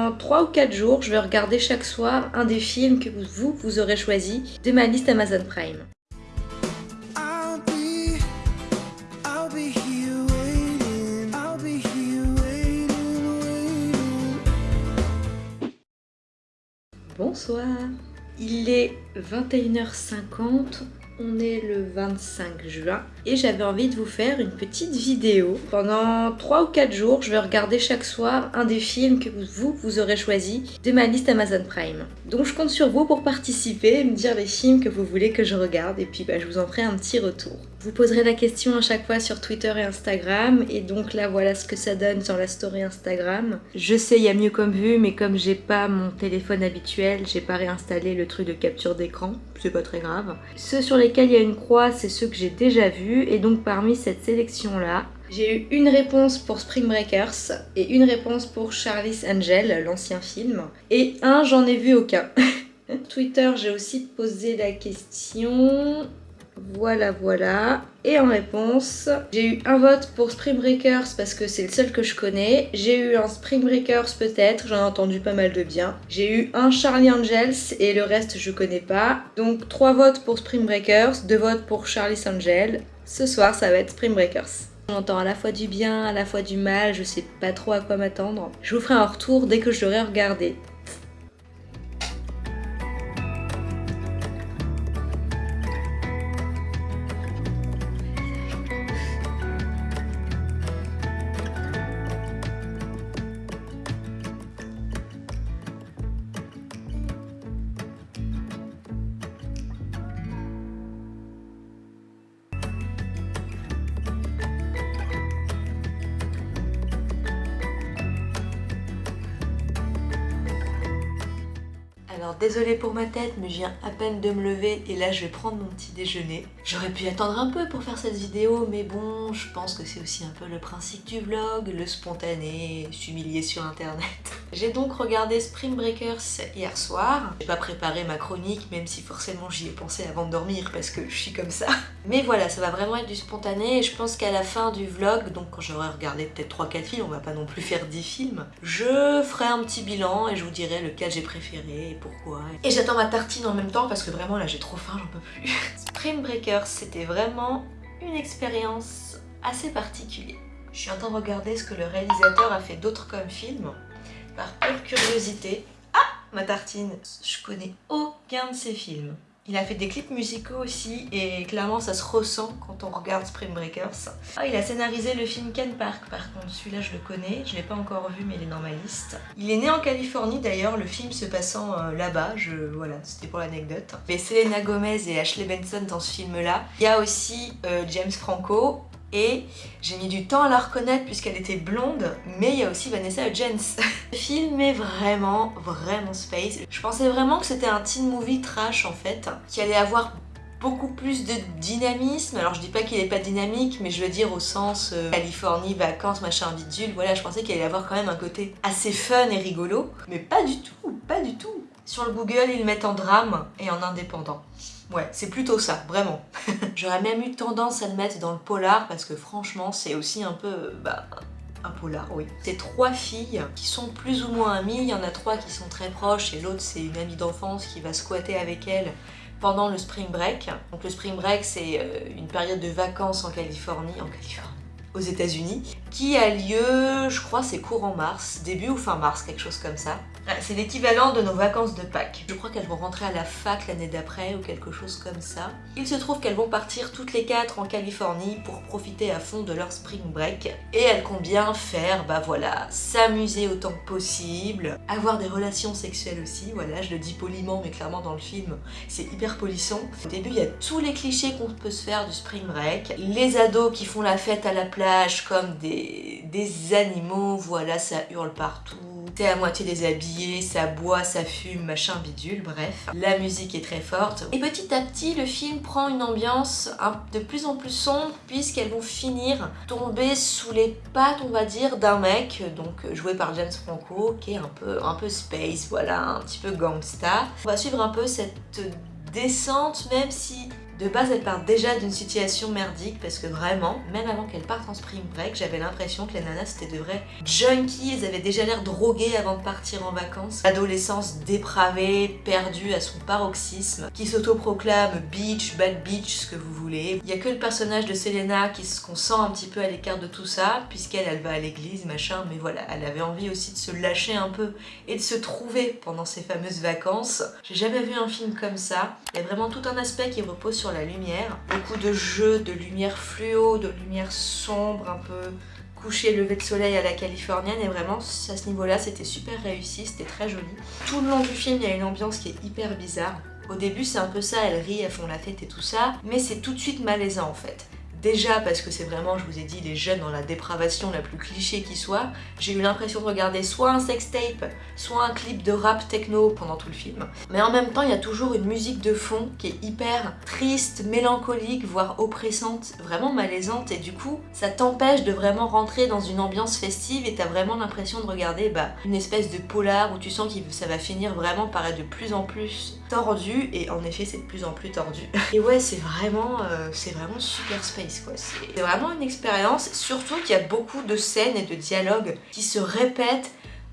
Pendant 3 ou 4 jours, je vais regarder chaque soir un des films que vous, vous aurez choisi de ma liste Amazon Prime. Bonsoir. Il est 21h50, on est le 25 juin et j'avais envie de vous faire une petite vidéo. Pendant 3 ou 4 jours, je vais regarder chaque soir un des films que vous, vous aurez choisi de ma liste Amazon Prime. Donc je compte sur vous pour participer, me dire les films que vous voulez que je regarde et puis bah, je vous en ferai un petit retour. Vous poserez la question à chaque fois sur Twitter et Instagram et donc là voilà ce que ça donne sur la story Instagram. Je sais il y a mieux comme vue mais comme j'ai pas mon téléphone habituel, j'ai pas réinstallé le truc de capture d'écran, c'est pas très grave. Ceux sur lesquels il y a une croix c'est ceux que j'ai déjà vus et donc parmi cette sélection là j'ai eu une réponse pour Spring Breakers et une réponse pour Charlie's Angel, l'ancien film. Et un, j'en ai vu aucun. Twitter, j'ai aussi posé la question. Voilà, voilà. Et en réponse, j'ai eu un vote pour Spring Breakers parce que c'est le seul que je connais. J'ai eu un Spring Breakers peut-être, j'en ai entendu pas mal de bien. J'ai eu un Charlie Angels et le reste je connais pas. Donc trois votes pour Spring Breakers, deux votes pour Charlie's Angel. Ce soir ça va être Spring Breakers. J'entends à la fois du bien, à la fois du mal, je sais pas trop à quoi m'attendre. Je vous ferai un retour dès que je l'aurai regardé. Ma tête, mais je viens à peine de me lever et là je vais prendre mon petit déjeuner. J'aurais pu attendre un peu pour faire cette vidéo, mais bon, je pense que c'est aussi un peu le principe du vlog, le spontané, s'humilier sur internet. J'ai donc regardé Spring Breakers hier soir. J'ai pas préparé ma chronique, même si forcément j'y ai pensé avant de dormir parce que je suis comme ça. Mais voilà, ça va vraiment être du spontané et je pense qu'à la fin du vlog, donc quand j'aurai regardé peut-être 3-4 films, on va pas non plus faire 10 films, je ferai un petit bilan et je vous dirai lequel j'ai préféré et pourquoi. Et j'attends ma tartine en même temps parce que vraiment là j'ai trop faim, j'en peux plus. Spring Breakers, c'était vraiment une expérience assez particulière. Je suis en train de regarder ce que le réalisateur a fait d'autres comme film, par pure curiosité. Ah Ma tartine Je connais aucun de ses films. Il a fait des clips musicaux aussi et clairement ça se ressent quand on regarde Spring Breakers. Ah, il a scénarisé le film Ken Park par contre, celui-là je le connais, je l'ai pas encore vu mais il est dans ma liste. Il est né en Californie d'ailleurs, le film se passant euh, là-bas, je voilà, c'était pour l'anecdote. Mais Selena Gomez et Ashley Benson dans ce film-là. Il y a aussi euh, James Franco et j'ai mis du temps à la reconnaître puisqu'elle était blonde, mais il y a aussi Vanessa Hudgens. Le film est vraiment, vraiment space. Je pensais vraiment que c'était un teen movie trash en fait, qui allait avoir beaucoup plus de dynamisme. Alors je dis pas qu'il est pas dynamique, mais je veux dire au sens euh, Californie, vacances, machin bidule. Voilà, je pensais qu'il allait avoir quand même un côté assez fun et rigolo, mais pas du tout, pas du tout. Sur le Google, ils le mettent en drame et en indépendant. Ouais, c'est plutôt ça, vraiment. J'aurais même eu tendance à le mettre dans le polar parce que franchement, c'est aussi un peu... Bah, un polar, oui. C'est trois filles qui sont plus ou moins amies. Il y en a trois qui sont très proches et l'autre, c'est une amie d'enfance qui va squatter avec elle pendant le spring break. Donc le spring break, c'est euh, une période de vacances en Californie, en Californie, aux États-Unis, qui a lieu, je crois, c'est courant mars, début ou fin mars, quelque chose comme ça. C'est l'équivalent de nos vacances de Pâques. Je crois qu'elles vont rentrer à la fac l'année d'après ou quelque chose comme ça. Il se trouve qu'elles vont partir toutes les quatre en Californie pour profiter à fond de leur spring break. Et elles comptent bien faire, bah voilà, s'amuser autant que possible, avoir des relations sexuelles aussi, voilà, je le dis poliment mais clairement dans le film, c'est hyper polissant. Au début, il y a tous les clichés qu'on peut se faire du spring break. Les ados qui font la fête à la plage comme des, des animaux, voilà, ça hurle partout. À moitié déshabillé, ça boit, ça fume, machin bidule, bref. La musique est très forte. Et petit à petit, le film prend une ambiance de plus en plus sombre puisqu'elles vont finir tomber sous les pattes, on va dire, d'un mec, donc joué par James Franco, qui est un peu, un peu space, voilà, un petit peu gangsta. On va suivre un peu cette descente, même si De base, elle part déjà d'une situation merdique parce que vraiment, même avant qu'elle parte en spring break, j'avais l'impression que les nanas c'était de vrais junkies, elles avaient déjà l'air droguées avant de partir en vacances. Adolescence dépravée, perdue à son paroxysme, qui s'autoproclame beach, bad beach, ce que vous voulez. Il y a que le personnage de Selena qui qu'on sent un petit peu à l'écart de tout ça, puisqu'elle elle va à l'église, machin, mais voilà, elle avait envie aussi de se lâcher un peu et de se trouver pendant ces fameuses vacances. J'ai jamais vu un film comme ça. Il y a vraiment tout un aspect qui repose sur la lumière. Beaucoup de jeux, de lumière fluo, de lumière sombre, un peu coucher, lever de soleil à la californienne et vraiment à ce niveau-là c'était super réussi, c'était très joli. Tout le long du film il y a une ambiance qui est hyper bizarre. Au début c'est un peu ça, elles rient, elles font la fête et tout ça, mais c'est tout de suite malaisant en fait. Déjà parce que c'est vraiment, je vous ai dit, des jeunes dans la dépravation la plus cliché qui soit. J'ai eu l'impression de regarder soit un sextape, soit un clip de rap techno pendant tout le film. Mais en même temps, il y a toujours une musique de fond qui est hyper triste, mélancolique, voire oppressante, vraiment malaisante. Et du coup, ça t'empêche de vraiment rentrer dans une ambiance festive et t'as vraiment l'impression de regarder bah, une espèce de polar où tu sens que ça va finir vraiment par être de plus en plus tordu. Et en effet, c'est de plus en plus tordu. Et ouais, c'est vraiment, euh, c'est vraiment super space. C'est vraiment une expérience, surtout qu'il y a beaucoup de scènes et de dialogues qui se répètent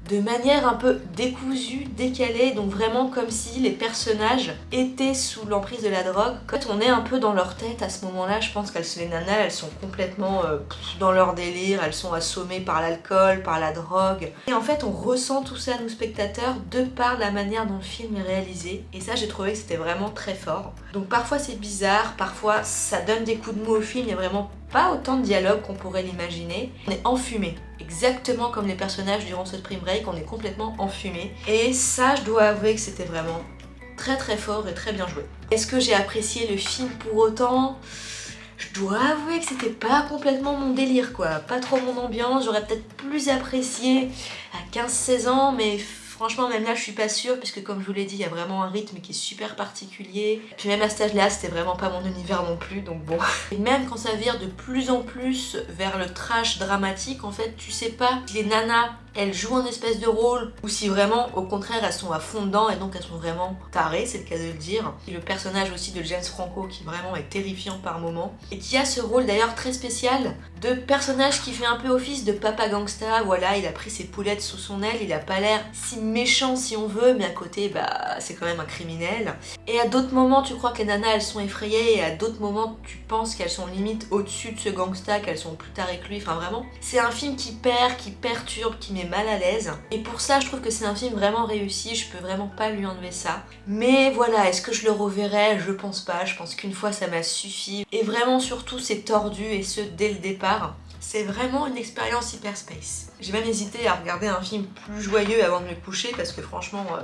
de manière un peu décousue, décalée, donc vraiment comme si les personnages étaient sous l'emprise de la drogue. Quand on est un peu dans leur tête à ce moment-là, je pense qu'elles les nanas, elles sont complètement euh, dans leur délire, elles sont assommées par l'alcool, par la drogue. Et en fait, on ressent tout ça, nous spectateurs, de par la manière dont le film est réalisé. Et ça, j'ai trouvé que c'était vraiment très fort. Donc parfois c'est bizarre, parfois ça donne des coups de mou au film, il y a vraiment pas autant de dialogue qu'on pourrait l'imaginer. On est enfumé, exactement comme les personnages durant ce Spring Break, on est complètement enfumé. Et ça, je dois avouer que c'était vraiment très très fort et très bien joué. Est-ce que j'ai apprécié le film pour autant? Je dois avouer que c'était pas complètement mon délire quoi, pas trop mon ambiance, j'aurais peut-être plus apprécié à 15-16 ans mais Franchement, même là, je suis pas sûre, puisque comme je vous l'ai dit, il y a vraiment un rythme qui est super particulier. Puis même à cet âge-là, c'était vraiment pas mon univers non plus, donc bon. Et même quand ça vire de plus en plus vers le trash dramatique, en fait, tu sais pas les nanas elles jouent un espèce de rôle ou si vraiment au contraire elles sont à fond dedans et donc elles sont vraiment tarées, c'est le cas de le dire. Et le personnage aussi de James Franco qui vraiment est terrifiant par moments et qui a ce rôle d'ailleurs très spécial de personnage qui fait un peu office de papa gangsta, voilà il a pris ses poulettes sous son aile, il a pas l'air si méchant si on veut mais à côté bah c'est quand même un criminel. Et à d'autres moments tu crois que les nanas elles sont effrayées et à d'autres moments tu penses qu'elles sont limite au-dessus de ce gangsta, qu'elles sont plus tarées que lui, enfin vraiment c'est un film qui perd, qui perturbe, qui met mal à l'aise. Et pour ça, je trouve que c'est un film vraiment réussi, je peux vraiment pas lui enlever ça. Mais voilà, est-ce que je le reverrai? Je pense pas, je pense qu'une fois ça m'a suffi. Et vraiment surtout c'est tordu et ce dès le départ. C'est vraiment une expérience hyper space. J'ai même hésité à regarder un film plus joyeux avant de me coucher parce que franchement... Euh,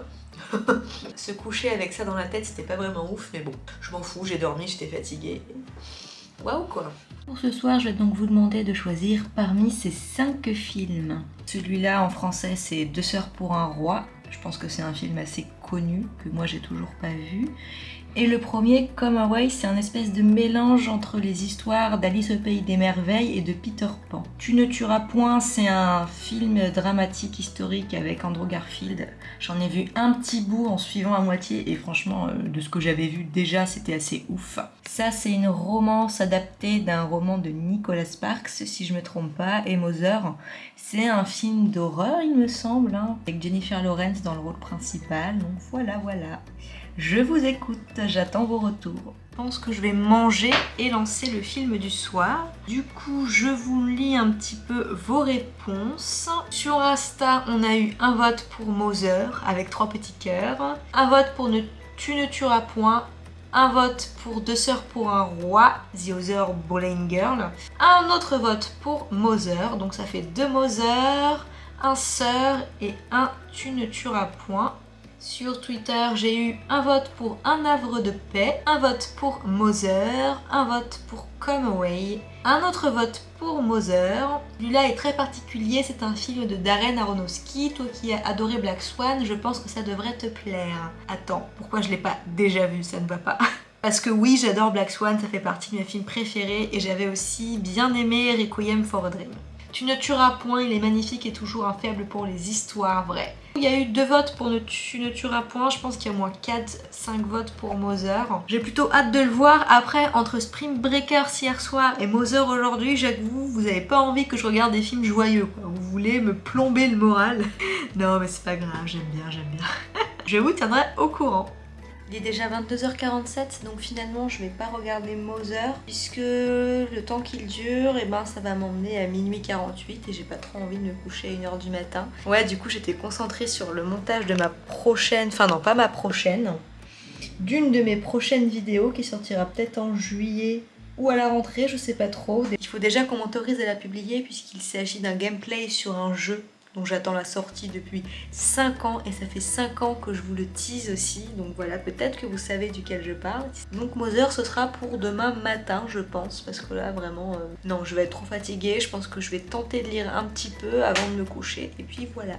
se coucher avec ça dans la tête c'était pas vraiment ouf mais bon je m'en fous j'ai dormi j'étais fatiguée waouh quoi pour ce soir, je vais donc vous demander de choisir parmi ces 5 films. Celui-là en français c'est Deux sœurs pour un roi. Je pense que c'est un film assez connu que moi j'ai toujours pas vu. Et le premier, Come Away, c'est un espèce de mélange entre les histoires d'Alice au Pays des Merveilles et de Peter Pan. Tu ne tueras point, c'est un film dramatique historique avec Andrew Garfield. J'en ai vu un petit bout en suivant à moitié et franchement, euh, de ce que j'avais vu déjà, c'était assez ouf. Ça, c'est une romance adaptée d'un roman de Nicholas Sparks, si je me trompe pas, et Mother. C'est un film d'horreur, il me semble, hein, avec Jennifer Lawrence dans le rôle principal. Donc voilà, voilà. Je vous écoute, j'attends vos retours. Je pense que je vais manger et lancer le film du soir. Du coup, je vous lis un petit peu vos réponses. Sur Insta, on a eu un vote pour Mother avec trois petits cœurs. Un vote pour ne, Tu ne tueras point. Un vote pour Deux sœurs pour un roi, The Other Bowling Girl. Un autre vote pour Mother, donc ça fait deux Mother, un sœur et un Tu ne tueras point. Sur Twitter, j'ai eu un vote pour Un havre de paix, un vote pour Mother, un vote pour Come Away, un autre vote pour Mother. Celui-là est très particulier, c'est un film de Darren Aronofsky. Toi qui as adoré Black Swan, je pense que ça devrait te plaire. Attends, pourquoi je l'ai pas déjà vu? Ça ne va pas. Parce que oui, j'adore Black Swan, ça fait partie de mes films préférés et j'avais aussi bien aimé Requiem for a Dream. Tu ne tueras point, il est magnifique et toujours un faible pour les histoires vraies. Il y a eu deux votes pour ne Tu ne tueras point, je pense qu'il y a au moins 4-5 votes pour Mother. J'ai plutôt hâte de le voir. Après, entre Spring Breakers hier soir et Mother aujourd'hui, j'avoue, vous avez pas envie que je regarde des films joyeux. Quoi. Vous voulez me plomber le moral. non mais c'est pas grave, j'aime bien, j'aime bien. je vous tiendrai au courant. Il est déjà 22h47 donc finalement je vais pas regarder Mother puisque le temps qu'il dure et ben ça va m'emmener à minuit 48 et j'ai pas trop envie de me coucher à 1h du matin. Ouais du coup j'étais concentrée sur le montage de ma prochaine, enfin non pas ma prochaine, d'une de mes prochaines vidéos qui sortira peut-être en juillet ou à la rentrée, je sais pas trop. Il faut déjà qu'on m'autorise à la publier puisqu'il s'agit d'un gameplay sur un jeu dont j'attends la sortie depuis 5 ans et ça fait 5 ans que je vous le tease aussi. Donc voilà peut-être que vous savez duquel je parle. Donc Mother ce sera pour demain matin je pense parce que là vraiment euh, non je vais être trop fatiguée. Je pense que je vais tenter de lire un petit peu avant de me coucher. Et puis voilà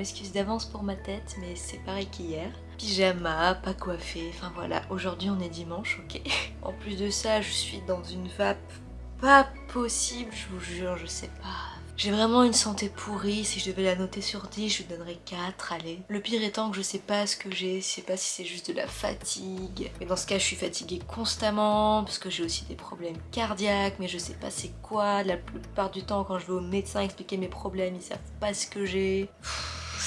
m'excuse d'avance pour ma tête, mais c'est pareil qu'hier. Pyjama, pas coiffé, enfin voilà, aujourd'hui on est dimanche, ok. En plus de ça, je suis dans une vape pas possible, je vous jure, je sais pas. J'ai vraiment une santé pourrie, si je devais la noter sur 10, je lui donnerais 4, allez. Le pire étant que je sais pas ce que j'ai, je sais pas si c'est juste de la fatigue. Mais dans ce cas, je suis fatiguée constamment, parce que j'ai aussi des problèmes cardiaques, mais je sais pas c'est quoi. La plupart du temps, quand je vais au médecin expliquer mes problèmes, ils savent pas ce que j'ai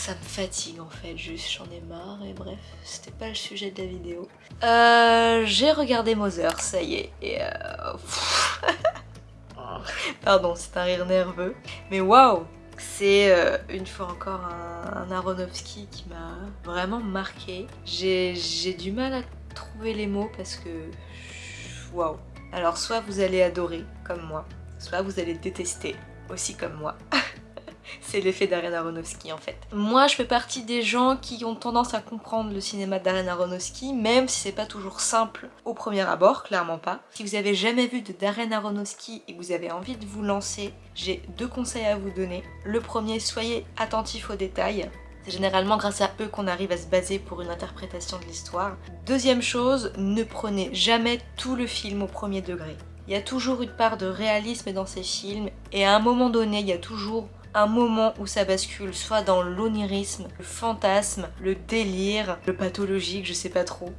ça me fatigue en fait, juste j'en ai marre et bref, c'était pas le sujet de la vidéo. Euh, j'ai regardé Mother, ça y est, et euh... Pardon, c'est un rire nerveux, mais waouh c'est euh, une fois encore un, un Aronofsky qui m'a vraiment marqué. J'ai du mal à trouver les mots parce que... Waouh Alors soit vous allez adorer, comme moi, soit vous allez détester, aussi comme moi. c'est l'effet Darren Aronofsky en fait. Moi je fais partie des gens qui ont tendance à comprendre le cinéma de Darren Aronofsky, même si c'est pas toujours simple au premier abord, clairement pas. Si vous avez jamais vu de Darren Aronofsky et que vous avez envie de vous lancer, j'ai deux conseils à vous donner. Le premier, soyez attentif aux détails. C'est généralement grâce à eux qu'on arrive à se baser pour une interprétation de l'histoire. Deuxième chose, ne prenez jamais tout le film au premier degré. Il y a toujours une part de réalisme dans ces films et à un moment donné, il y a toujours un moment où ça bascule soit dans l'onirisme, le fantasme, le délire, le pathologique, je sais pas trop.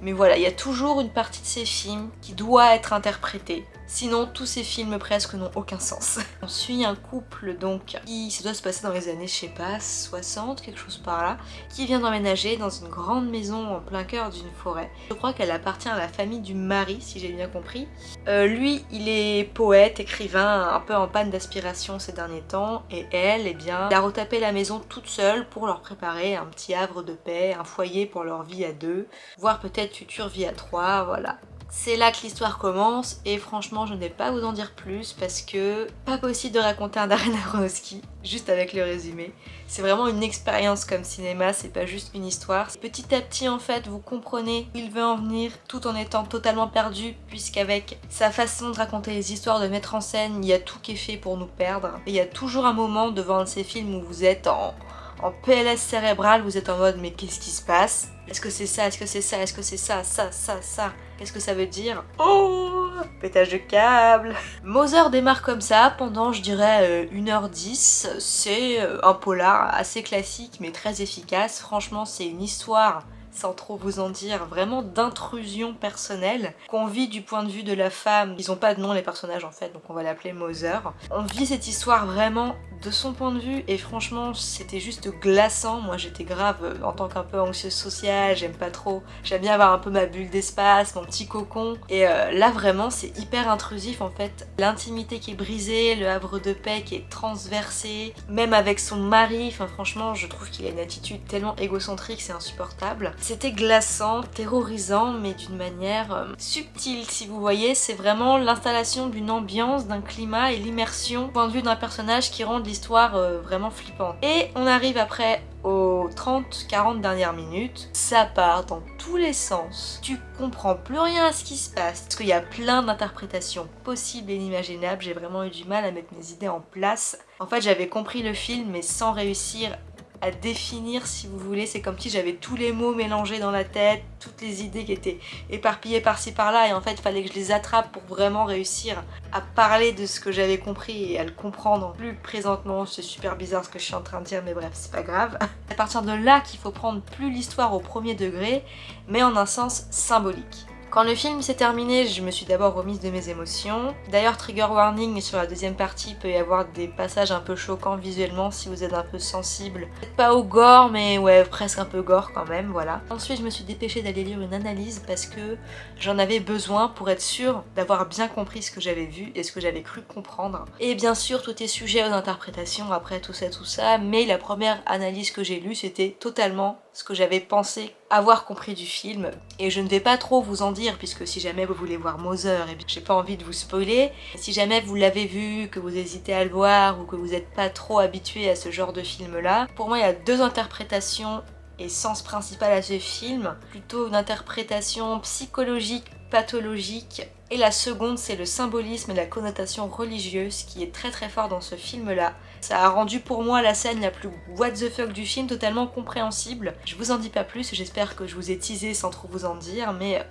Mais voilà, il y a toujours une partie de ces films qui doit être interprétée. Sinon, tous ces films presque n'ont aucun sens. On suit un couple donc qui, ça doit se passer dans les années, je sais pas, 60, quelque chose par là, qui vient d'emménager dans une grande maison en plein cœur d'une forêt. Je crois qu'elle appartient à la famille du mari, si j'ai bien compris. Euh, lui, il est poète, écrivain, un peu en panne d'aspiration ces derniers temps, et elle, eh bien, elle a retapé la maison toute seule pour leur préparer un petit havre de paix, un foyer pour leur vie à deux, voire peut-être future vie à trois, voilà. C'est là que l'histoire commence et franchement je ne vais pas vous en dire plus parce que pas possible de raconter un Darren Aronofsky juste avec le résumé. C'est vraiment une expérience comme cinéma, c'est pas juste une histoire. Petit à petit en fait vous comprenez où il veut en venir tout en étant totalement perdu puisqu'avec sa façon de raconter les histoires, de mettre en scène, il y a tout qui est fait pour nous perdre. Et il y a toujours un moment devant un de ces films où vous êtes en en PLS cérébral, vous êtes en mode mais qu'est-ce qui se passe? Est-ce que c'est ça? Est-ce que c'est ça? Est-ce que c'est ça? Ça, ça, ça. Qu'est-ce que ça veut dire? Oh! Pétage de câble. Mother démarre comme ça pendant je dirais 1h10. Euh, c'est euh, un polar assez classique mais très efficace. Franchement c'est une histoire sans trop vous en dire, vraiment d'intrusion personnelle qu'on vit du point de vue de la femme. Ils ont pas de nom les personnages en fait, donc on va l'appeler Mother. On vit cette histoire vraiment de son point de vue et franchement c'était juste glaçant. Moi j'étais grave euh, en tant qu'un peu anxieuse sociale, j'aime pas trop. J'aime bien avoir un peu ma bulle d'espace, mon petit cocon. Et euh, là vraiment c'est hyper intrusif en fait. L'intimité qui est brisée, le havre de paix qui est transversé, même avec son mari. Enfin franchement je trouve qu'il a une attitude tellement égocentrique, c'est insupportable. C'était glaçant, terrorisant, mais d'une manière euh, subtile, si vous voyez. C'est vraiment l'installation d'une ambiance, d'un climat et l'immersion, point de vue d'un personnage qui rend l'histoire euh, vraiment flippante. Et on arrive après aux 30-40 dernières minutes, ça part dans tous les sens. Tu comprends plus rien à ce qui se passe. Parce qu'il y a plein d'interprétations possibles et inimaginables. J'ai vraiment eu du mal à mettre mes idées en place. En fait, j'avais compris le film, mais sans réussir à définir si vous voulez. C'est comme si j'avais tous les mots mélangés dans la tête, toutes les idées qui étaient éparpillées par-ci par-là et en fait il fallait que je les attrape pour vraiment réussir à parler de ce que j'avais compris et à le comprendre plus présentement. C'est super bizarre ce que je suis en train de dire mais bref c'est pas grave. à partir de là qu'il faut prendre plus l'histoire au premier degré mais en un sens symbolique. Quand le film s'est terminé, je me suis d'abord remise de mes émotions. D'ailleurs, trigger warning, sur la deuxième partie, peut y avoir des passages un peu choquants visuellement si vous êtes un peu sensible. Peut-être pas au gore, mais ouais, presque un peu gore quand même, voilà. Ensuite, je me suis dépêchée d'aller lire une analyse parce que j'en avais besoin pour être sûre d'avoir bien compris ce que j'avais vu et ce que j'avais cru comprendre. Et bien sûr, tout est sujet aux interprétations après tout ça, tout ça, mais la première analyse que j'ai lue, c'était totalement ce que j'avais pensé avoir compris du film. Et je ne vais pas trop vous en dire, puisque si jamais vous voulez voir Mother, et j'ai pas envie de vous spoiler. Si jamais vous l'avez vu, que vous hésitez à le voir, ou que vous n'êtes pas trop habitué à ce genre de film-là, pour moi il y a deux interprétations et sens principal à ce film. Plutôt une interprétation psychologique, pathologique, et la seconde c'est le symbolisme et la connotation religieuse qui est très très fort dans ce film-là. Ça a rendu pour moi la scène la plus what the fuck du film totalement compréhensible. Je vous en dis pas plus, j'espère que je vous ai teasé sans trop vous en dire, mais euh,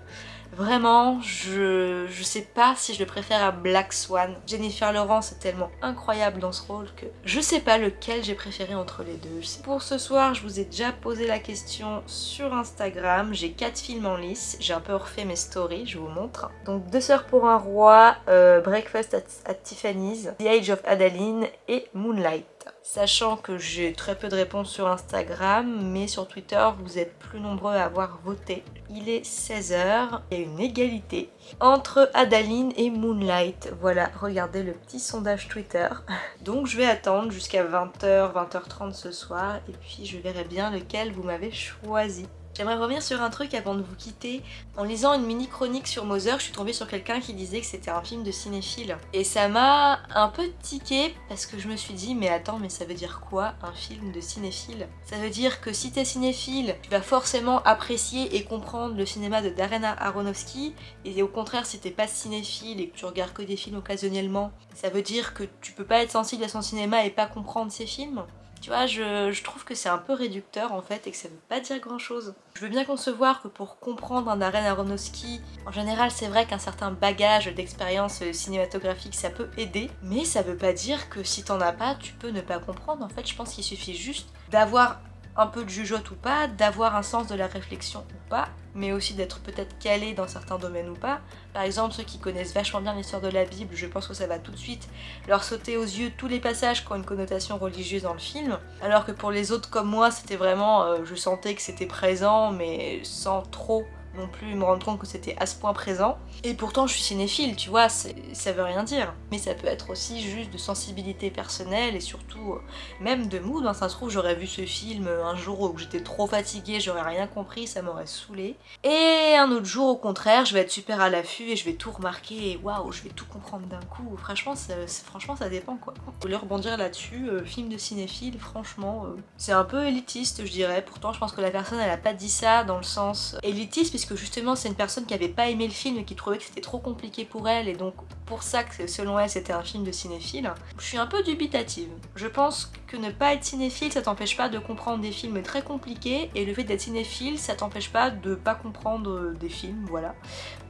Vraiment, je, je sais pas si je le préfère à Black Swan. Jennifer Lawrence est tellement incroyable dans ce rôle que je sais pas lequel j'ai préféré entre les deux. Pour ce soir, je vous ai déjà posé la question sur Instagram. J'ai 4 films en lice. J'ai un peu refait mes stories, je vous montre. Donc Deux sœurs pour un roi, euh, Breakfast at Tiffany's, The Age of Adeline et Moonlight. Sachant que j'ai très peu de réponses sur Instagram, mais sur Twitter, vous êtes plus nombreux à avoir voté. Il est 16h, il y a une égalité entre Adaline et Moonlight. Voilà, regardez le petit sondage Twitter. Donc je vais attendre jusqu'à 20h, 20h30 ce soir, et puis je verrai bien lequel vous m'avez choisi. J'aimerais revenir sur un truc avant de vous quitter. En lisant une mini chronique sur Mother, je suis tombée sur quelqu'un qui disait que c'était un film de cinéphile. Et ça m'a un peu tiqué parce que je me suis dit mais attends mais ça veut dire quoi un film de cinéphile? Ça veut dire que si t'es cinéphile, tu vas forcément apprécier et comprendre le cinéma de Darren Aronofsky et au contraire si t'es pas cinéphile et que tu regardes que des films occasionnellement, ça veut dire que tu peux pas être sensible à son cinéma et pas comprendre ses films? Tu vois, je, trouve que c'est un peu réducteur en fait et que ça veut pas dire grand chose. Je veux bien concevoir que pour comprendre un Darren Aronofsky, en général c'est vrai qu'un certain bagage d'expérience cinématographique ça peut aider, mais ça veut pas dire que si t'en as pas, tu peux ne pas comprendre. En fait, je pense qu'il suffit juste d'avoir un peu de jugeote ou pas, d'avoir un sens de la réflexion ou pas, mais aussi d'être peut-être calé dans certains domaines ou pas. Par exemple, ceux qui connaissent vachement bien l'histoire de la Bible, je pense que ça va tout de suite leur sauter aux yeux tous les passages qui ont une connotation religieuse dans le film, alors que pour les autres comme moi, c'était vraiment, euh, je sentais que c'était présent, mais sans trop non plus me rendre compte que c'était à ce point présent. Et pourtant je suis cinéphile, tu vois, ça veut rien dire. Mais ça peut être aussi juste de sensibilité personnelle et surtout euh, même de mood. Hein. Ça se trouve j'aurais vu ce film un jour où j'étais trop fatiguée, j'aurais rien compris, ça m'aurait saoulé. Et un autre jour au contraire, je vais être super à l'affût et je vais tout remarquer et waouh, je vais tout comprendre d'un coup. Franchement ça, franchement ça dépend quoi. Vous voulez rebondir là-dessus, euh, film de cinéphile, franchement, euh, c'est un peu élitiste je dirais. Pourtant je pense que la personne elle a pas dit ça dans le sens élitiste puisque justement c'est une personne qui avait pas aimé le film et qui trouvait que c'était trop compliqué pour elle et donc pour ça que selon elle c'était un film de cinéphile. Je suis un peu dubitative. Je pense que ne pas être cinéphile ça t'empêche pas de comprendre des films très compliqués et le fait d'être cinéphile ça t'empêche pas de pas comprendre des films, voilà.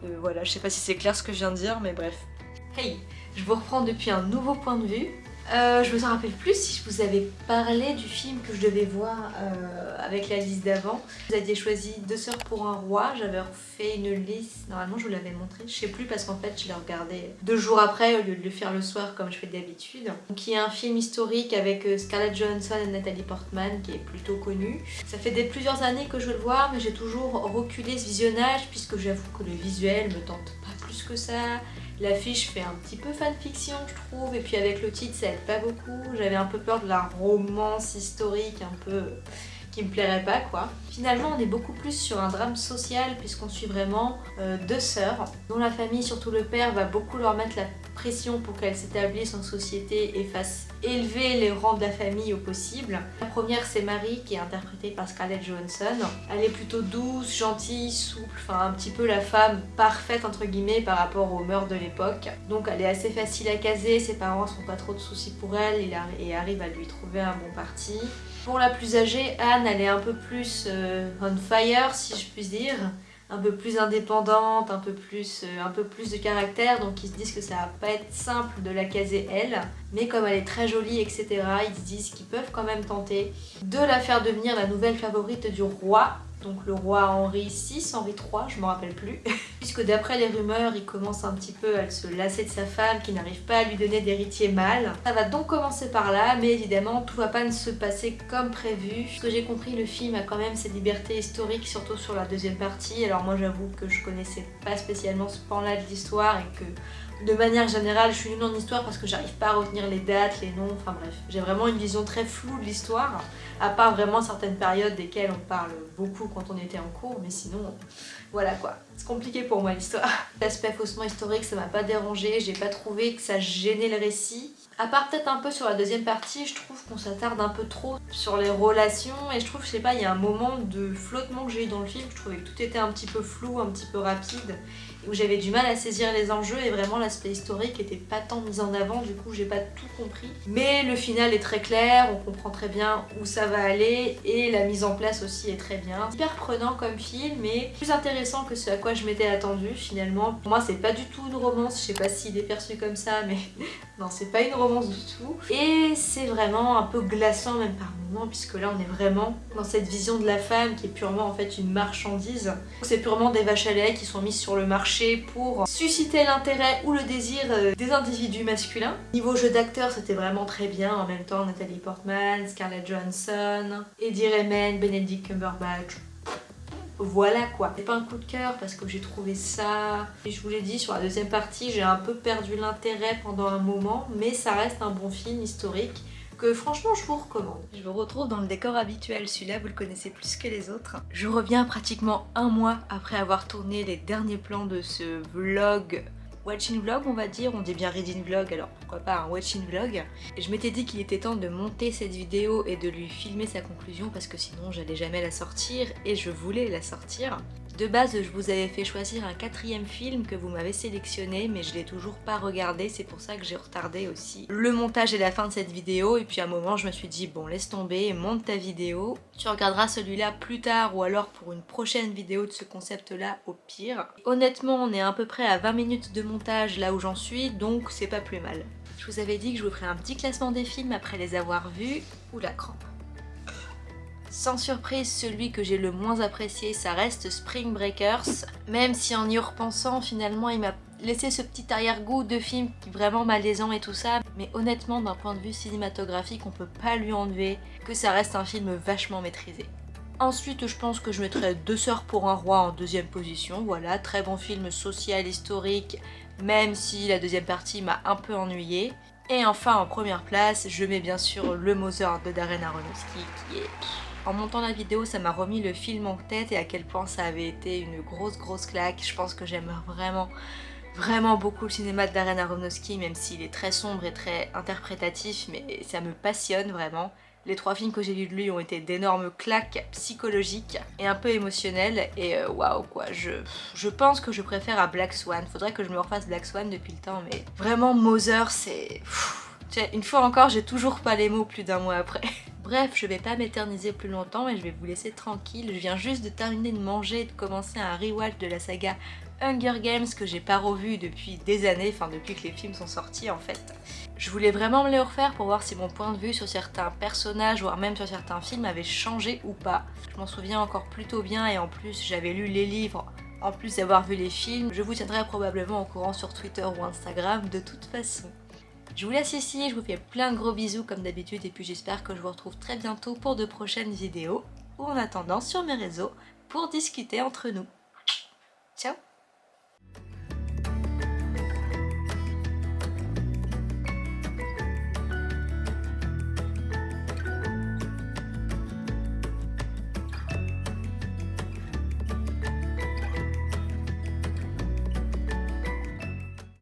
Euh, voilà, je sais pas si c'est clair ce que je viens de dire mais bref. Hey, je vous reprends depuis un nouveau point de vue. Euh, je me rappelle plus si je vous avais parlé du film que je devais voir euh, avec la liste d'avant. Vous aviez choisi Deux sœurs pour un roi, j'avais fait une liste, normalement je vous l'avais montré, je sais plus parce qu'en fait je l'ai regardé deux jours après au lieu de le faire le soir comme je fais d'habitude. Qui est un film historique avec euh, Scarlett Johansson et Nathalie Portman qui est plutôt connu. Ça fait des plusieurs années que je le voir mais j'ai toujours reculé ce visionnage puisque j'avoue que le visuel me tente pas plus que ça. L'affiche fait un petit peu fanfiction je trouve et puis avec le titre ça aide pas beaucoup. J'avais un peu peur de la romance historique un peu qui me plairait pas quoi. Finalement on est beaucoup plus sur un drame social puisqu'on suit vraiment euh, deux sœurs dont la famille, surtout le père, va beaucoup leur mettre la pour qu'elles s'établissent en société et fassent élever les rangs de la famille au possible. La première c'est Marie qui est interprétée par Scarlett Johansson. Elle est plutôt douce, gentille, souple, enfin un petit peu la femme parfaite entre guillemets par rapport aux mœurs de l'époque. Donc elle est assez facile à caser, ses parents sont pas trop de soucis pour elle et arrivent à lui trouver un bon parti. Pour la plus âgée, Anne, elle est un peu plus euh, on fire si je puis dire un peu plus indépendante, un peu plus, euh, un peu plus de caractère, donc ils se disent que ça va pas être simple de la caser elle, mais comme elle est très jolie, etc., ils se disent qu'ils peuvent quand même tenter de la faire devenir la nouvelle favorite du roi, donc le roi Henri VI, Henri III, je me rappelle plus. Puisque d'après les rumeurs, il commence un petit peu à se lasser de sa femme qui n'arrive pas à lui donner d'héritier mâle. Ça va donc commencer par là, mais évidemment tout va pas se passer comme prévu. Ce que j'ai compris, le film a quand même ses libertés historiques, surtout sur la deuxième partie. Alors moi j'avoue que je connaissais pas spécialement ce pan-là de l'histoire et que de manière générale, je suis nulle en histoire parce que j'arrive pas à retenir les dates, les noms, enfin bref. J'ai vraiment une vision très floue de l'histoire, à part vraiment certaines périodes desquelles on parle beaucoup quand on était en cours, mais sinon, voilà quoi. C'est compliqué pour moi l'histoire. L'aspect faussement historique, ça m'a pas dérangé, j'ai pas trouvé que ça gênait le récit. À part peut-être un peu sur la deuxième partie, je trouve qu'on s'attarde un peu trop sur les relations et je trouve, je sais pas, il y a un moment de flottement que j'ai eu dans le film, je trouvais que tout était un petit peu flou, un petit peu rapide où j'avais du mal à saisir les enjeux et vraiment l'aspect historique était pas tant mis en avant, du coup j'ai pas tout compris. Mais le final est très clair, on comprend très bien où ça va aller et la mise en place aussi est très bien. Hyper prenant comme film mais plus intéressant que ce à quoi je m'étais attendue finalement. Pour moi c'est pas du tout une romance, je sais pas s'il est perçu comme ça mais non c'est pas une romance du tout. Et c'est vraiment un peu glaçant même par moments puisque là on est vraiment dans cette vision de la femme qui est purement en fait une marchandise. C'est purement des vaches à lait qui sont mises sur le marché pour susciter l'intérêt ou le désir euh, des individus masculins. Niveau jeu d'acteur, c'était vraiment très bien. En même temps, Nathalie Portman, Scarlett Johansson, Eddie Redmayne, Benedict Cumberbatch. Voilà quoi. C'est pas un coup de cœur parce que j'ai trouvé ça... Et je vous l'ai dit, sur la deuxième partie, j'ai un peu perdu l'intérêt pendant un moment, mais ça reste un bon film historique franchement je vous recommande. Je vous retrouve dans le décor habituel, celui-là vous le connaissez plus que les autres. Je reviens pratiquement un mois après avoir tourné les derniers plans de ce vlog. Watching vlog on va dire, on dit bien reading vlog alors pourquoi pas un watching vlog. Je m'étais dit qu'il était temps de monter cette vidéo et de lui filmer sa conclusion parce que sinon j'allais jamais la sortir et je voulais la sortir de base, je vous avais fait choisir un quatrième film que vous m'avez sélectionné, mais je l'ai toujours pas regardé, c'est pour ça que j'ai retardé aussi le montage et la fin de cette vidéo. Et puis à un moment, je me suis dit, bon, laisse tomber, monte ta vidéo. Tu regarderas celui-là plus tard ou alors pour une prochaine vidéo de ce concept-là au pire. Honnêtement, on est à peu près à 20 minutes de montage là où j'en suis, donc c'est pas plus mal. Je vous avais dit que je vous ferais un petit classement des films après les avoir vus. ou la crampe. Sans surprise, celui que j'ai le moins apprécié, ça reste Spring Breakers. Même si en y repensant, finalement, il m'a laissé ce petit arrière-goût de film vraiment malaisant et tout ça. Mais honnêtement, d'un point de vue cinématographique, on peut pas lui enlever que ça reste un film vachement maîtrisé. Ensuite, je pense que je mettrais Deux sœurs pour un roi en deuxième position. Voilà, très bon film social, historique, même si la deuxième partie m'a un peu ennuyée. Et enfin, en première place, je mets bien sûr Le Mozart de Darren Aronofsky, qui est en montant la vidéo, ça m'a remis le film en tête et à quel point ça avait été une grosse grosse claque. Je pense que j'aime vraiment vraiment beaucoup le cinéma de Darren Aronofsky, même s'il est très sombre et très interprétatif, mais ça me passionne vraiment. Les trois films que j'ai lus de lui ont été d'énormes claques psychologiques et un peu émotionnelles et euh, waouh quoi, je, je pense que je préfère à Black Swan. Faudrait que je me refasse Black Swan depuis le temps mais vraiment Mother c'est... Une fois encore, j'ai toujours pas les mots plus d'un mois après. Bref, je vais pas m'éterniser plus longtemps et je vais vous laisser tranquille. Je viens juste de terminer de manger et de commencer un rewatch de la saga Hunger Games que j'ai pas revu depuis des années, enfin depuis que les films sont sortis en fait. Je voulais vraiment me les refaire pour voir si mon point de vue sur certains personnages, voire même sur certains films, avait changé ou pas. Je m'en souviens encore plutôt bien et en plus j'avais lu les livres en plus d'avoir vu les films. Je vous tiendrai probablement au courant sur Twitter ou Instagram de toute façon. Je vous laisse ici, je vous fais plein de gros bisous comme d'habitude et puis j'espère que je vous retrouve très bientôt pour de prochaines vidéos ou en attendant sur mes réseaux pour discuter entre nous. Ciao